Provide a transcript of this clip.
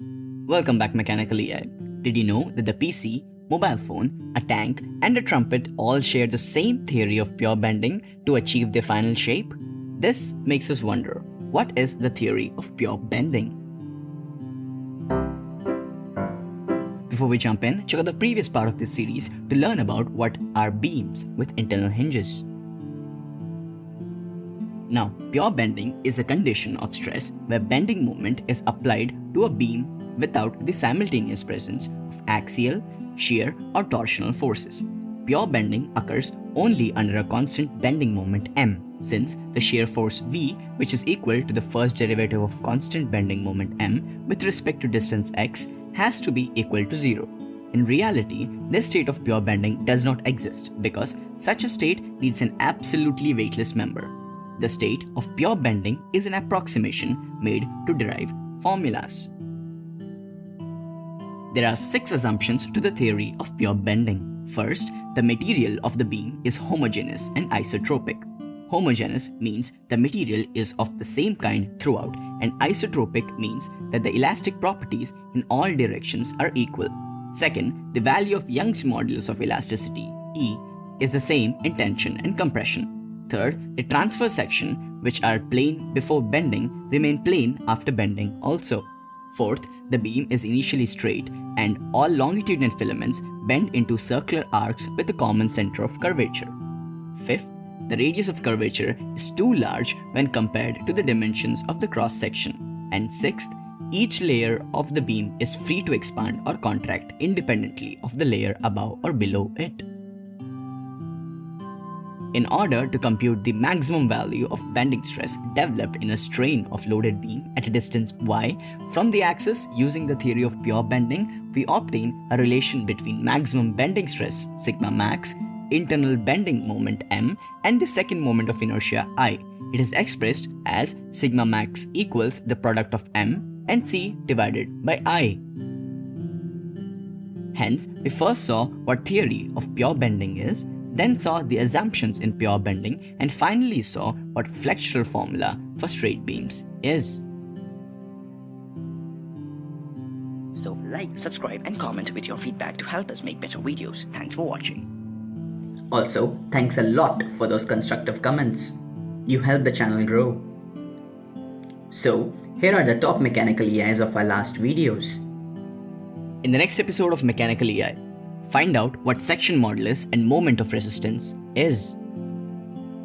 Welcome back Mechanical EI. Did you know that the PC, mobile phone, a tank and a trumpet all share the same theory of pure bending to achieve their final shape? This makes us wonder, what is the theory of pure bending? Before we jump in, check out the previous part of this series to learn about what are beams with internal hinges. Now, pure bending is a condition of stress where bending moment is applied to a beam without the simultaneous presence of axial, shear or torsional forces. Pure bending occurs only under a constant bending moment m since the shear force v which is equal to the first derivative of constant bending moment m with respect to distance x has to be equal to 0. In reality, this state of pure bending does not exist because such a state needs an absolutely weightless member. The state of pure bending is an approximation made to derive formulas. There are six assumptions to the theory of pure bending. First, the material of the beam is homogeneous and isotropic. Homogeneous means the material is of the same kind throughout and isotropic means that the elastic properties in all directions are equal. Second, the value of Young's modulus of elasticity, E, is the same in tension and compression. Third, the transverse section, which are plane before bending, remain plane after bending also. Fourth, the beam is initially straight and all longitudinal filaments bend into circular arcs with a common center of curvature. Fifth, the radius of curvature is too large when compared to the dimensions of the cross section. And sixth, each layer of the beam is free to expand or contract independently of the layer above or below it. In order to compute the maximum value of bending stress developed in a strain of loaded beam at a distance y from the axis using the theory of pure bending, we obtain a relation between maximum bending stress sigma max, internal bending moment m and the second moment of inertia i. It is expressed as sigma max equals the product of m and c divided by i. Hence, we first saw what theory of pure bending is then saw the assumptions in pure bending, and finally saw what flexural formula for straight beams is. So like, subscribe and comment with your feedback to help us make better videos. Thanks for watching. Also, thanks a lot for those constructive comments. You help the channel grow. So, here are the top mechanical EIs of our last videos. In the next episode of Mechanical EI, Find out what section modulus and moment of resistance is.